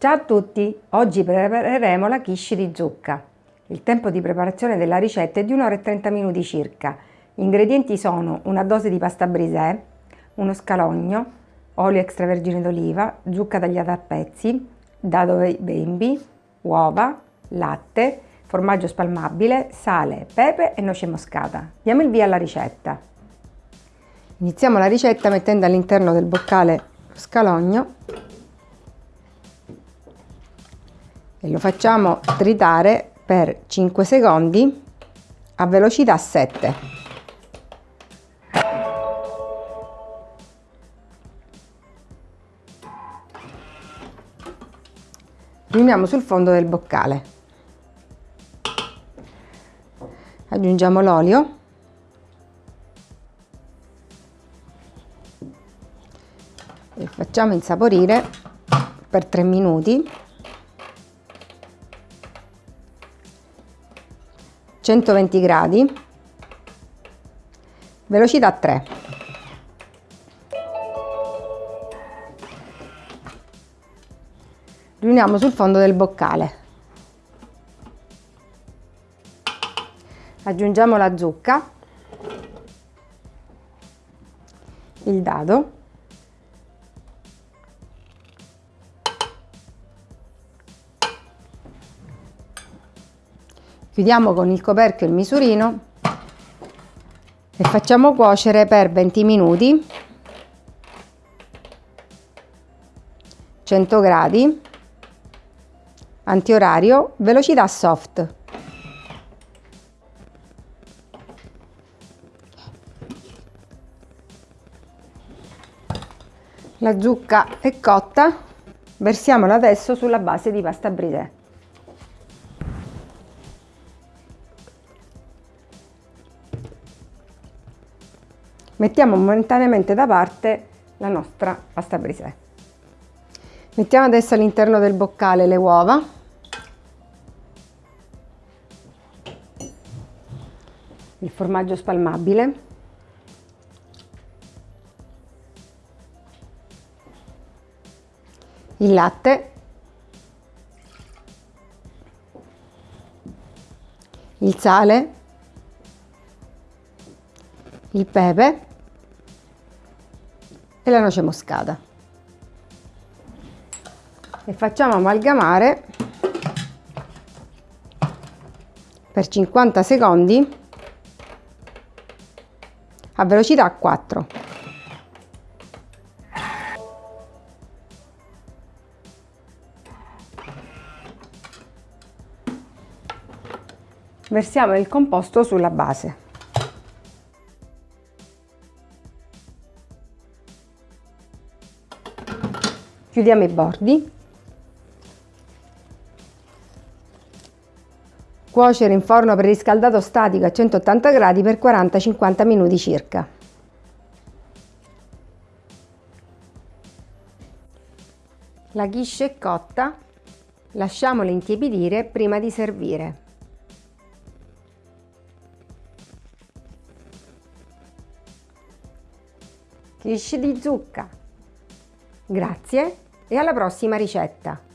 Ciao a tutti! Oggi prepareremo la quiche di zucca. Il tempo di preparazione della ricetta è di 1 ora e 30 minuti circa. Gli ingredienti sono una dose di pasta brisè, uno scalogno, olio extravergine d'oliva, zucca tagliata a pezzi, dado bembi, uova, latte, formaggio spalmabile, sale, pepe e noce moscata. Diamo il via alla ricetta. Iniziamo la ricetta mettendo all'interno del boccale scalogno e lo facciamo tritare per 5 secondi a velocità 7. Riuniamo sul fondo del boccale. Aggiungiamo l'olio. E facciamo insaporire per 3 minuti 120 gradi, velocità 3. Riuniamo sul fondo del boccale. Aggiungiamo la zucca, il dado Chiudiamo con il coperchio il misurino e facciamo cuocere per 20 minuti. 100 gradi. Antiorario velocità soft. La zucca è cotta. Versiamola adesso sulla base di pasta brisè mettiamo momentaneamente da parte la nostra pasta brisè. Mettiamo adesso all'interno del boccale le uova. Il formaggio spalmabile. Il latte. Il sale. Il pepe e la noce moscata. E facciamo amalgamare per 50 secondi a velocità 4 versiamo il composto sulla base chiudiamo i bordi. Cuocere in forno preriscaldato statico a 180 gradi per 40-50 minuti circa. La quiche è cotta. Lasciamola intiepidire prima di servire. Quiche di zucca Grazie e alla prossima ricetta!